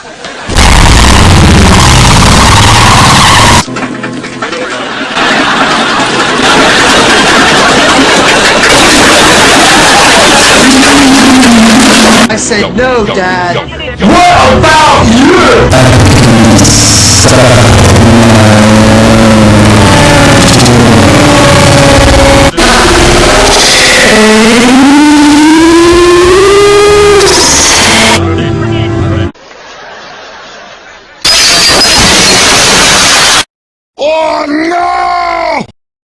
I said no, Dad. What about you? One.